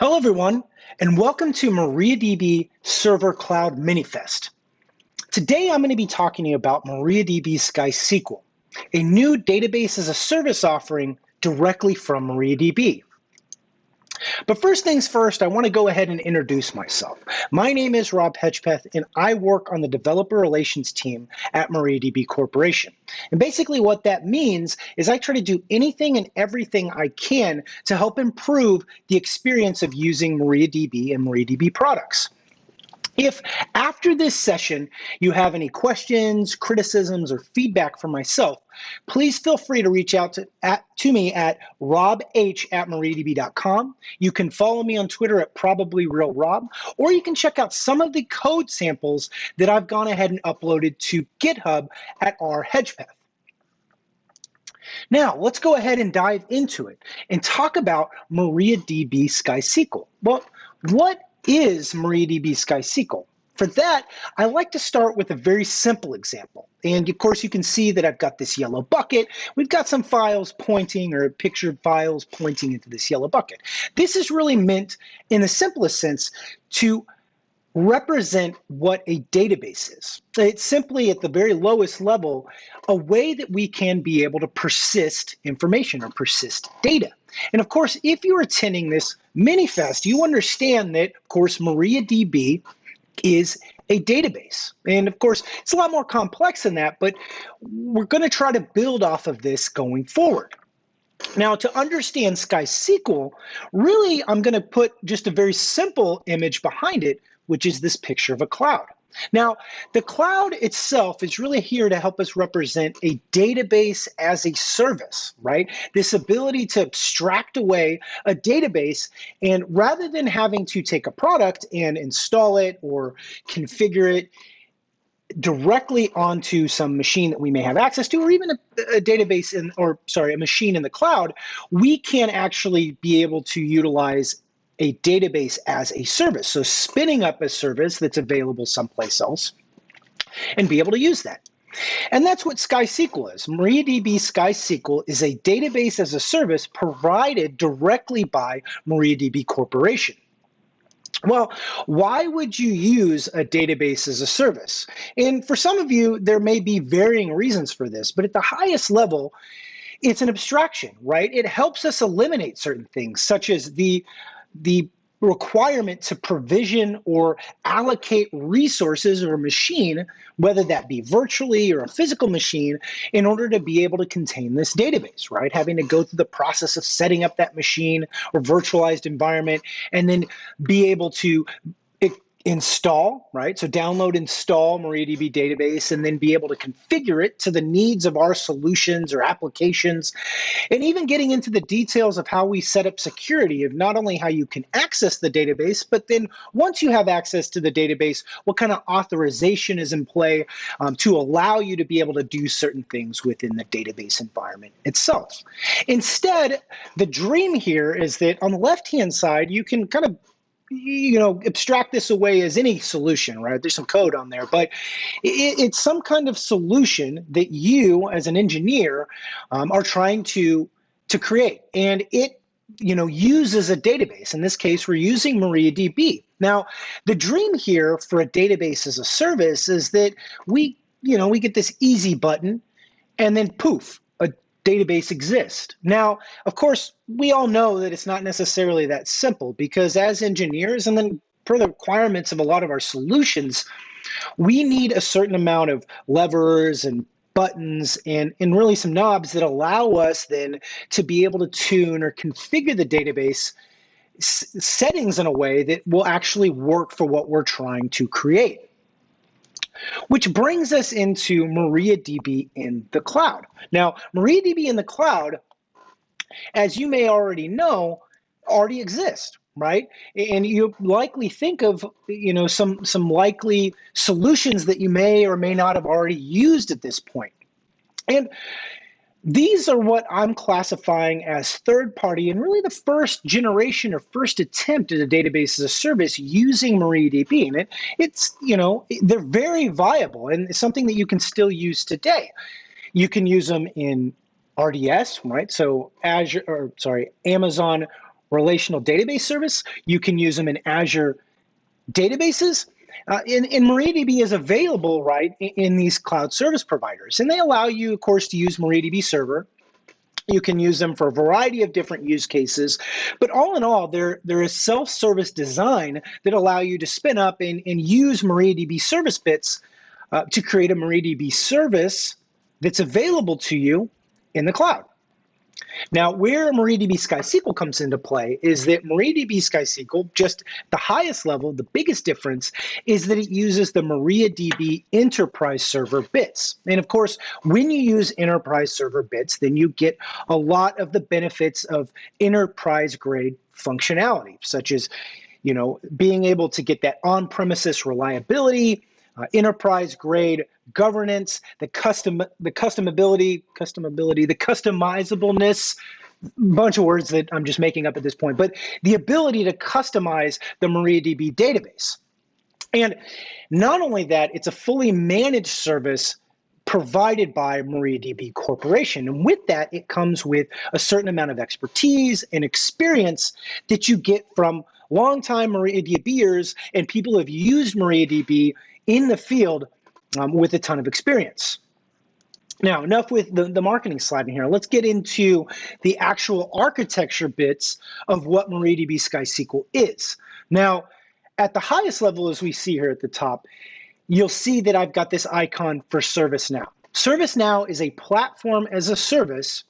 Hello, everyone, and welcome to MariaDB Server Cloud Minifest. Today, I'm going to be talking to you about MariaDB Sky SkySQL, a new database as a service offering directly from MariaDB. But first things first, I want to go ahead and introduce myself. My name is Rob Hedgpeth, and I work on the developer relations team at MariaDB Corporation. And basically, what that means is I try to do anything and everything I can to help improve the experience of using MariaDB and MariaDB products. If after this session you have any questions, criticisms, or feedback from myself, please feel free to reach out to, at, to me at robh at mariadb.com. You can follow me on Twitter at probablyrealrob, or you can check out some of the code samples that I've gone ahead and uploaded to GitHub at r hedgpeth. Now, let's go ahead and dive into it and talk about MariaDB SkySQL. Well, what is MariaDB SkySQL? For that, I like to start with a very simple example. And of course, you can see that I've got this yellow bucket. We've got some files pointing or pictured files pointing into this yellow bucket. This is really meant, in the simplest sense, to represent what a database is. It's simply at the very lowest level, a way that we can be able to persist information or persist data. And of course, if you're attending this Minifest, you understand that, of course, MariaDB is a database. And of course, it's a lot more complex than that, but we're going to try to build off of this going forward. Now, to understand SkySQL, really, I'm going to put just a very simple image behind it, which is this picture of a cloud. Now, the cloud itself is really here to help us represent a database as a service, right? This ability to abstract away a database and rather than having to take a product and install it or configure it directly onto some machine that we may have access to or even a, a, database in or sorry a machine in the cloud we can actually be able to utilize a database as a service. So spinning up a service that's available someplace else and be able to use that. And that's what SkySQL is. MariaDB SkySQL is a database as a service provided directly by MariaDB Corporation. Well, why would you use a database as a service? And for some of you, there may be varying reasons for this, but at the highest level, it's an abstraction, right? It helps us eliminate certain things, such as the the requirement to provision or allocate resources or a machine, whether that be virtually or a physical machine, in order to be able to contain this database, right? Having to go through the process of setting up that machine or virtualized environment and then be able to install, right? So download, install MariaDB database, and then be able to configure it to the needs of our solutions or applications. And even getting into the details of how we set up security of not only how you can access the database, but then once you have access to the database, what kind of authorization is in play um, to allow you to be able to do certain things within the database environment itself. Instead, the dream here is that on the left-hand side, you can kind of you know abstract this away as any solution right? There's some code on there but it, it's some kind of solution that you as an engineer um, are trying to to create. And it you know uses a database. In this case we're using mariadb. Now the dream here for a database as a service is that we you know we get this easy button and then poof database exist. Now, of course, we all know that it's not necessarily that simple because as engineers and then per the requirements of a lot of our solutions, we need a certain amount of levers and buttons and, and really some knobs that allow us then to be able to tune or configure the database settings in a way that will actually work for what we're trying to create. Which brings us into MariaDB in the cloud. Now, MariaDB in the cloud, as you may already know, already exists, right? And you likely think of, you know, some some likely solutions that you may or may not have already used at this point. And these are what I'm classifying as third party and really the first generation or first attempt at a database as a service using MariaDB. And it, it's, you know, they're very viable and it's something that you can still use today. You can use them in RDS, right? So Azure, or sorry, Amazon relational database service. You can use them in Azure databases. Uh, and, and MariaDB is available, right, in, in these cloud service providers. And they allow you, of course, to use MariaDB Server. You can use them for a variety of different use cases. But all in all, there, there is self-service design that allow you to spin up and, and use MariaDB service bits uh, to create a MariaDB service that's available to you in the cloud. Now, where MariaDB SkySQL comes into play is that MariaDB SkySQL, just the highest level, the biggest difference is that it uses the MariaDB enterprise server bits. And of course, when you use enterprise server bits, then you get a lot of the benefits of enterprise grade functionality, such as you know, being able to get that on-premises reliability, uh, enterprise grade governance, the custom the customability, customability, the customizableness, bunch of words that I'm just making up at this point, but the ability to customize the MariaDB database. And not only that, it's a fully managed service provided by MariaDB Corporation. And with that, it comes with a certain amount of expertise and experience that you get from longtime MariaDBers and people who have used MariaDB in the field um, with a ton of experience. Now, enough with the, the marketing slide in here. Let's get into the actual architecture bits of what MariaDB SkySQL is. Now, at the highest level, as we see here at the top, you'll see that I've got this icon for ServiceNow. ServiceNow is a platform as a service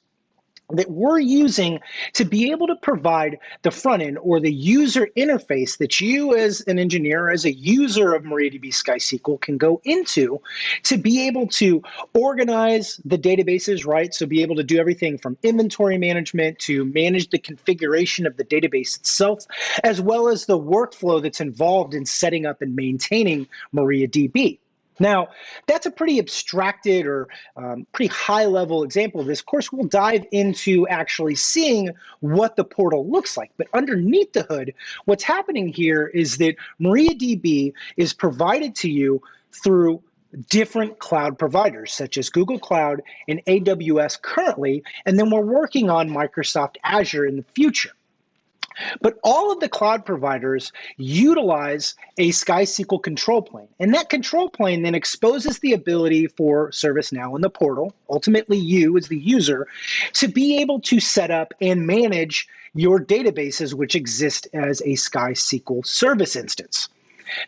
that we're using to be able to provide the front end or the user interface that you as an engineer, as a user of MariaDB SkySQL can go into to be able to organize the databases, right? So be able to do everything from inventory management to manage the configuration of the database itself, as well as the workflow that's involved in setting up and maintaining MariaDB. Now, that's a pretty abstracted or um, pretty high level example of this. Of course, we'll dive into actually seeing what the portal looks like. But underneath the hood, what's happening here is that MariaDB is provided to you through different cloud providers such as Google Cloud and AWS currently, and then we're working on Microsoft Azure in the future. But all of the cloud providers utilize a SkySQL control plane. And that control plane then exposes the ability for ServiceNow in the portal, ultimately you as the user, to be able to set up and manage your databases which exist as a SkySQL service instance.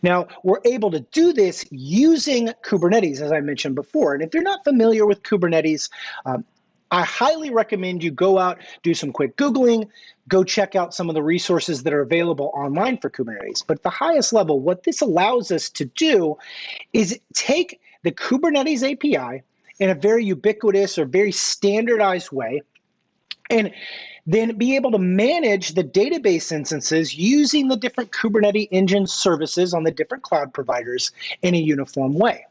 Now, we're able to do this using Kubernetes, as I mentioned before. And if you're not familiar with Kubernetes, um, I highly recommend you go out, do some quick Googling, go check out some of the resources that are available online for Kubernetes. But the highest level, what this allows us to do is take the Kubernetes API in a very ubiquitous or very standardized way and then be able to manage the database instances using the different Kubernetes engine services on the different cloud providers in a uniform way.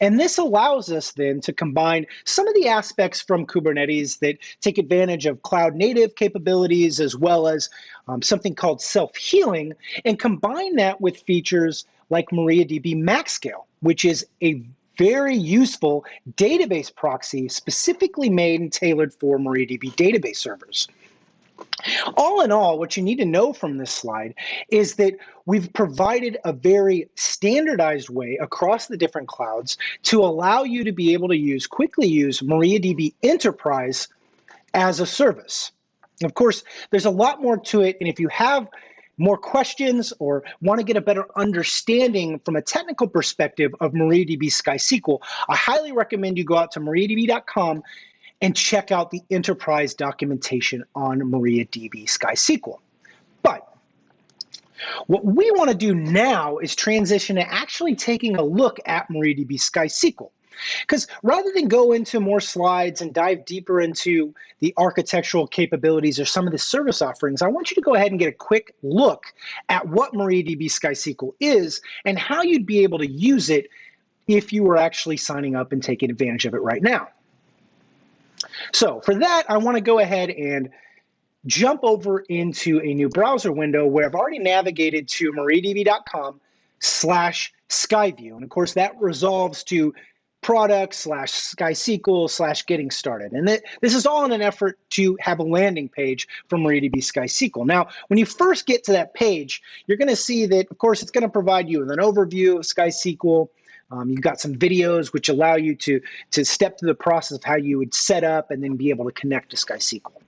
And this allows us then to combine some of the aspects from Kubernetes that take advantage of cloud native capabilities as well as um, something called self healing and combine that with features like MariaDB MaxScale, which is a very useful database proxy specifically made and tailored for MariaDB database servers. All in all, what you need to know from this slide is that we've provided a very standardized way across the different clouds to allow you to be able to use, quickly use MariaDB Enterprise as a service. Of course, there's a lot more to it, and if you have more questions or want to get a better understanding from a technical perspective of MariaDB SkySQL, I highly recommend you go out to mariadb.com and check out the enterprise documentation on MariaDB SkySQL. But what we want to do now is transition to actually taking a look at MariaDB SkySQL. Because rather than go into more slides and dive deeper into the architectural capabilities or some of the service offerings, I want you to go ahead and get a quick look at what MariaDB SkySQL is and how you'd be able to use it if you were actually signing up and taking advantage of it right now. So for that, I want to go ahead and jump over into a new browser window where I've already navigated to mariadb.com slash Skyview. And of course, that resolves to product slash SkySQL slash getting started. And th this is all in an effort to have a landing page for MariaDB SkySQL. Now, when you first get to that page, you're going to see that, of course, it's going to provide you with an overview of SkySQL. Um, you've got some videos which allow you to, to step through the process of how you would set up and then be able to connect to SkySQL.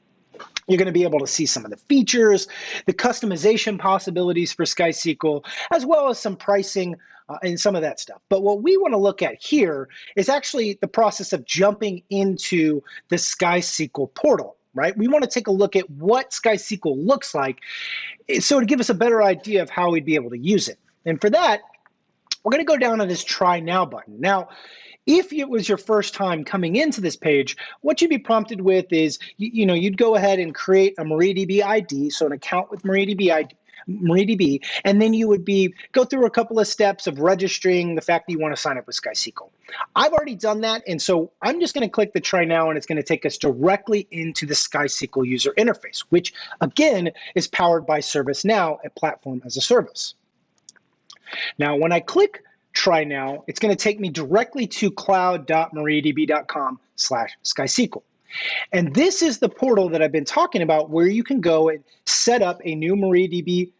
You're going to be able to see some of the features, the customization possibilities for SkySQL, as well as some pricing uh, and some of that stuff. But what we want to look at here is actually the process of jumping into the SkySQL portal right? We want to take a look at what SkySQL looks like eh, so to give us a better idea of how we'd be able to use it. And for that, we're going to go down to this try now button. Now, if it was your first time coming into this page, what you'd be prompted with is, you, you know, you'd go ahead and create a MariaDB ID, so an account with MariaDB ID, MariaDB, and then you would be go through a couple of steps of registering the fact that you want to sign up with SkySQL. I've already done that, and so I'm just going to click the try now, and it's going to take us directly into the SkySQL user interface, which again is powered by ServiceNow, a platform as a service. Now, when I click try now, it's going to take me directly to cloud.mariadb.com slash skysql. And this is the portal that I've been talking about where you can go and set up a new MariaDB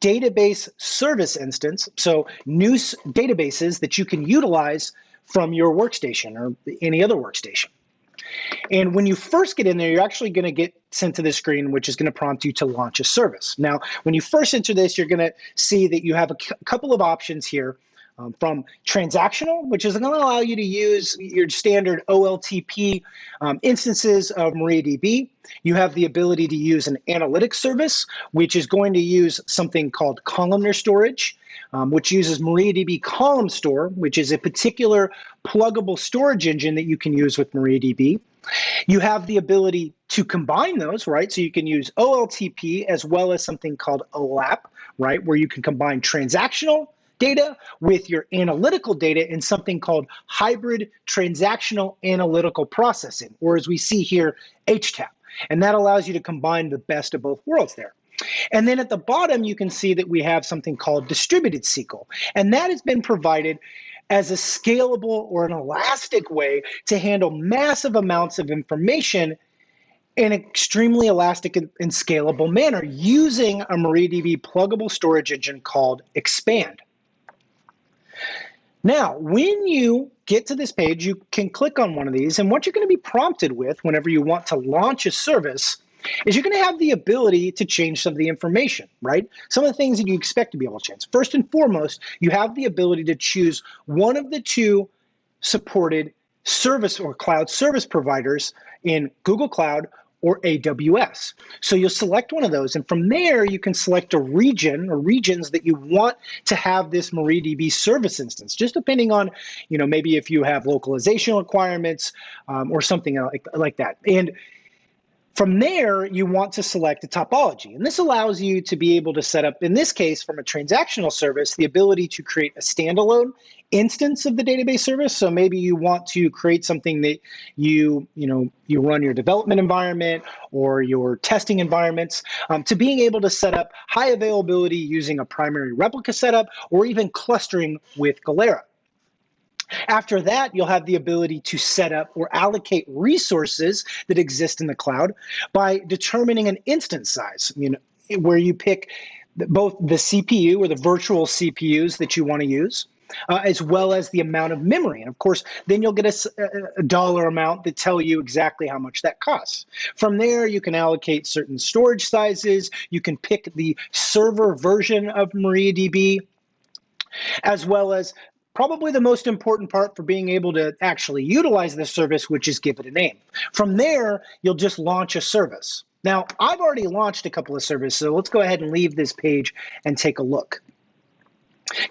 database service instance. So new databases that you can utilize from your workstation or any other workstation. And when you first get in there, you're actually going to get sent to the screen, which is going to prompt you to launch a service. Now, when you first enter this, you're going to see that you have a couple of options here um, from transactional, which is going to allow you to use your standard OLTP um, instances of MariaDB. You have the ability to use an analytics service, which is going to use something called columnar storage, um, which uses MariaDB Column Store, which is a particular pluggable storage engine that you can use with MariaDB. You have the ability to combine those, right? So you can use OLTP as well as something called OLAP, right? Where you can combine transactional data with your analytical data in something called hybrid transactional analytical processing, or as we see here, HTAP. And that allows you to combine the best of both worlds there. And then at the bottom, you can see that we have something called distributed SQL. And that has been provided as a scalable or an elastic way to handle massive amounts of information in an extremely elastic and, scalable manner using a MariaDB pluggable storage engine called Xpand. Now, when you get to this page, you can click on one of these, and what you're going to be prompted with whenever you want to launch a service is you're going to have the ability to change some of the information, right? Some of the things that you expect to be able to change. First and foremost, you have the ability to choose one of the two supported service or cloud service providers in Google Cloud or AWS. So you'll select one of those, and from there you can select a region or regions that you want to have this MariaDB service instance, just depending on, you know, maybe if you have localization requirements um, or something like, like that. And from there, you want to select a topology. And this allows you to be able to set up, in this case, from a transactional service, the ability to create a standalone instance of the database service. So maybe you want to create something that you, you know, you run your development environment or your testing environments um, to being able to set up high availability using a primary replica setup or even clustering with Galera. After that, you'll have the ability to set up or allocate resources that exist in the cloud by determining an instance size, you know, where you pick both the CPU or the virtual CPUs that you want to use, uh, as well as the amount of memory. And of course, then you'll get a, a, dollar amount that tell you exactly how much that costs. From there, you can allocate certain storage sizes. You can pick the server version of MariaDB as well as probably the most important part for being able to actually utilize this service, which is give it a name. From there, you'll just launch a service. Now, I've already launched a couple of services, so let's go ahead and leave this page and take a look.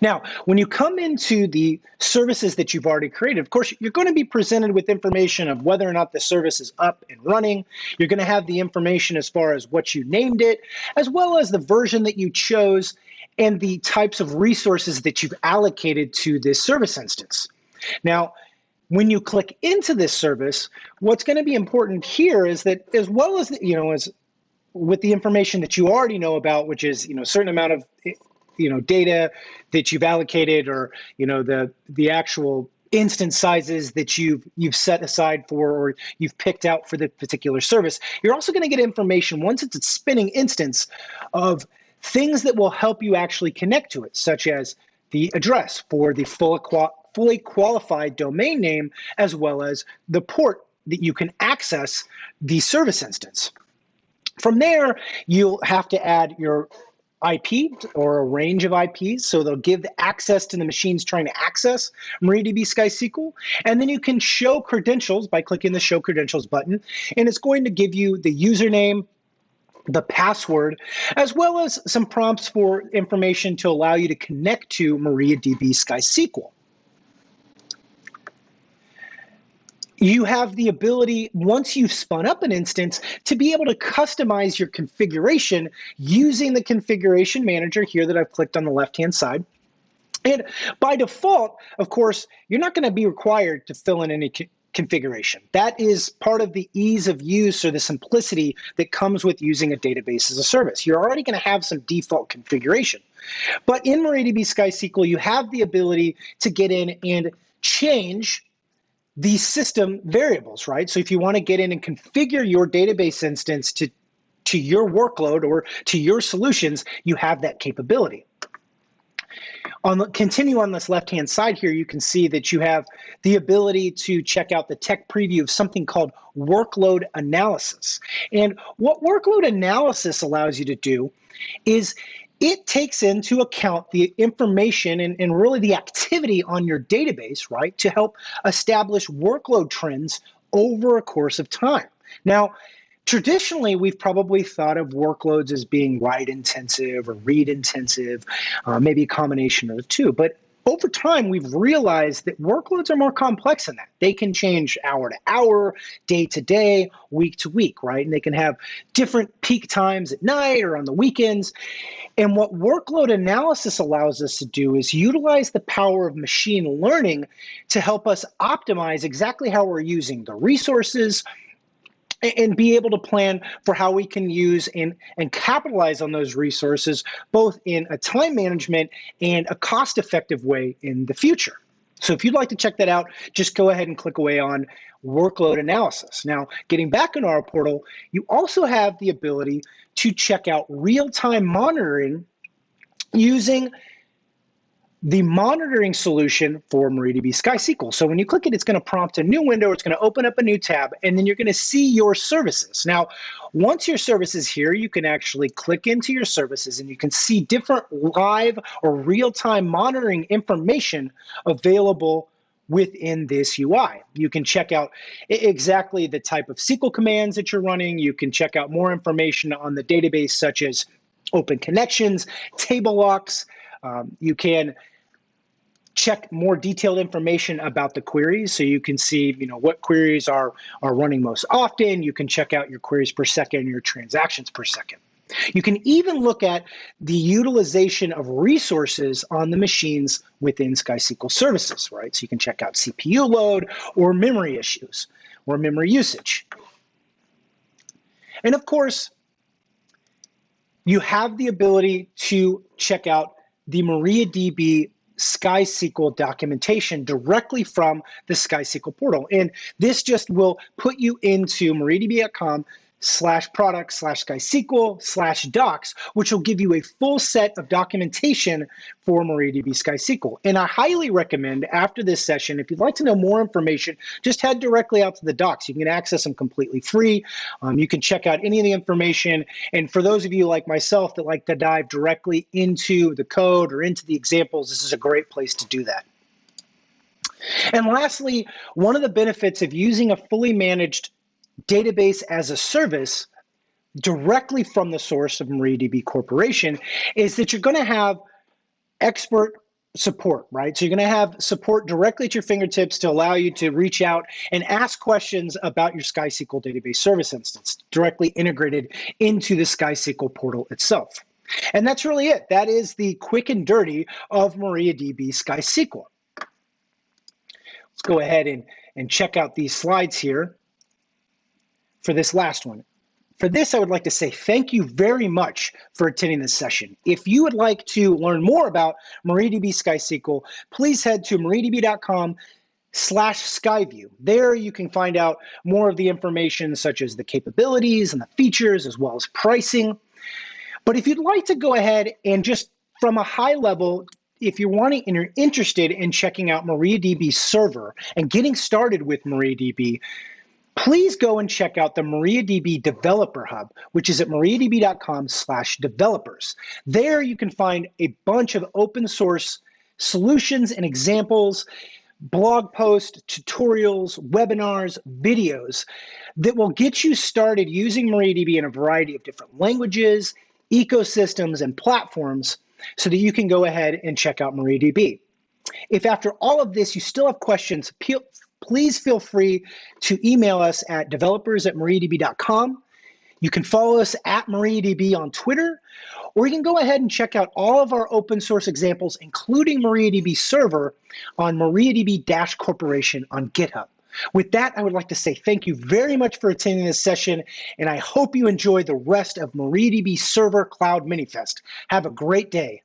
Now, when you come into the services that you've already created, of course, you're going to be presented with information of whether or not the service is up and running. You're going to have the information as far as what you named it, as well as the version that you chose and the types of resources that you've allocated to this service instance. Now, when you click into this service, what's going to be important here is that as well as, you know, as with the information that you already know about, which is, you know, a certain amount of, you know, data that you've allocated or, you know, the, the actual instance sizes that you've you've set aside for or you've picked out for the particular service. You're also going to get information once it's a spinning instance of things that will help you actually connect to it, such as the address for the full, fully qualified domain name, as well as the port that you can access the service instance. From there, you'll have to add your IP or a range of IPs. So they'll give access to the machines trying to access MariaDB SkySQL. And then you can show credentials by clicking the Show Credentials button. And it's going to give you the username, the password, as well as some prompts for information to allow you to connect to MariaDB SkySQL. you have the ability, once you've spun up an instance, to be able to customize your configuration using the configuration manager here that I've clicked on the left-hand side. And by default, of course, you're not going to be required to fill in any configuration. That is part of the ease of use or the simplicity that comes with using a database as a service. You're already going to have some default configuration. But in MariaDB SkySQL, you have the ability to get in and change the system variables, right? So if you want to get in and configure your database instance to, to your workload or to your solutions, you have that capability. On the, continue on this left-hand side here, you can see that you have the ability to check out the tech preview of something called workload analysis. And what workload analysis allows you to do is it takes into account the information and, and really the activity on your database, right, to help establish workload trends over a course of time. Now, traditionally, we've probably thought of workloads as being write intensive or read intensive, uh, maybe a combination of the two. But over time, we've realized that workloads are more complex than that. They can change hour to hour, day to day, week to week, right? And they can have different peak times at night or on the weekends. And what workload analysis allows us to do is utilize the power of machine learning to help us optimize exactly how we're using the resources and be able to plan for how we can use and, and capitalize on those resources, both in a time management and a cost effective way in the future. So if you'd like to check that out, just go ahead and click away on workload analysis. Now, getting back into our portal, you also have the ability to check out real-time monitoring using the monitoring solution for MariaDB SkySQL. So when you click it, it's going to prompt a new window, it's going to open up a new tab, and then you're going to see your services. Now, once your service is here, you can actually click into your services and you can see different live or real-time monitoring information available within this UI. You can check out exactly the type of SQL commands that you're running. You can check out more information on the database, such as open connections, table locks, um, you can check more detailed information about the queries so you can see you know what queries are are running most often you can check out your queries per second your transactions per second you can even look at the utilization of resources on the machines within SkySQL services, right? So you can check out CPU load or memory issues or memory usage. And of course, you have the ability to check out the MariaDB SkySQL documentation directly from the SkySQL portal. And this just will put you into mariadb.com slash product slash SkySQL slash docs, which will give you a full set of documentation for MariaDB SkySQL. And I highly recommend after this session, if you'd like to know more information, just head directly out to the docs. You can access them completely free. Um, you can check out any of the information. And for those of you like myself that like to dive directly into the code or into the examples, this is a great place to do that. And lastly, one of the benefits of using a fully managed database as a service directly from the source of MariaDB Corporation is that you're going to have expert support, right? So you're going to have support directly at your fingertips to allow you to reach out and ask questions about your SkySQL database service instance directly integrated into the SkySQL portal itself. And that's really it. That is the quick and dirty of MariaDB SkySQL. Let's go ahead and, and check out these slides here for this last one. For this, I would like to say thank you very much for attending this session. If you would like to learn more about MariaDB SkySQL, please head to mariadb.com slash Skyview. There you can find out more of the information such as the capabilities and the features as well as pricing. But if you'd like to go ahead and just from a high level, if you're wanting and you're interested in checking out MariaDB server and getting started with MariaDB, please go and check out the MariaDB Developer Hub, which is at mariadb.com slash developers. There you can find a bunch of open source solutions and examples blog posts, tutorials, webinars, videos that will get you started using MariaDB in a variety of different languages, ecosystems, and platforms so that you can go ahead and check out MariaDB. If after all of this you still have questions, please feel free to email us at developers at mariadb.com. You can follow us at MariaDB on Twitter, or you can go ahead and check out all of our open source examples, including MariaDB Server, on MariaDB Corporation on GitHub. With that, I would like to say thank you very much for attending this session, and I hope you enjoy the rest of MariaDB Server Cloud Minifest. Have a great day.